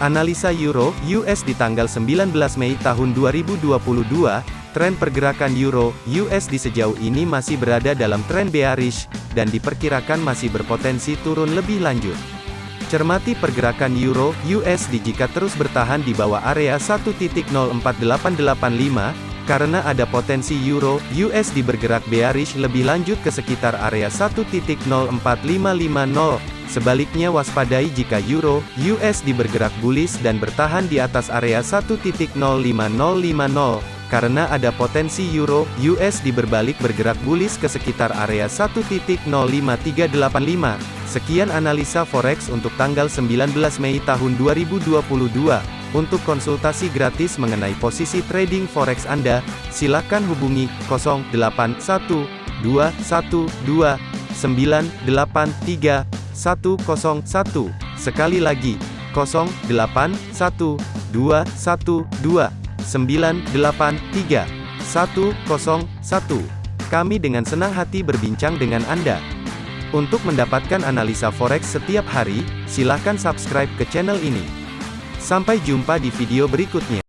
Analisa Euro US di tanggal 19 Mei tahun 2022, tren pergerakan Euro USD sejauh ini masih berada dalam tren bearish dan diperkirakan masih berpotensi turun lebih lanjut. Cermati pergerakan Euro USD jika terus bertahan di bawah area 1.04885 karena ada potensi euro USD bergerak bearish lebih lanjut ke sekitar area 1.04550. Sebaliknya waspadai jika euro USD bergerak bullish dan bertahan di atas area 1.05050 karena ada potensi euro USD berbalik bergerak bullish ke sekitar area 1.05385. Sekian analisa forex untuk tanggal 19 Mei tahun 2022. Untuk konsultasi gratis mengenai posisi trading forex Anda, silakan hubungi 081212983101. Sekali lagi, 081212983101. Kami dengan senang hati berbincang dengan Anda. Untuk mendapatkan analisa forex setiap hari, silakan subscribe ke channel ini. Sampai jumpa di video berikutnya.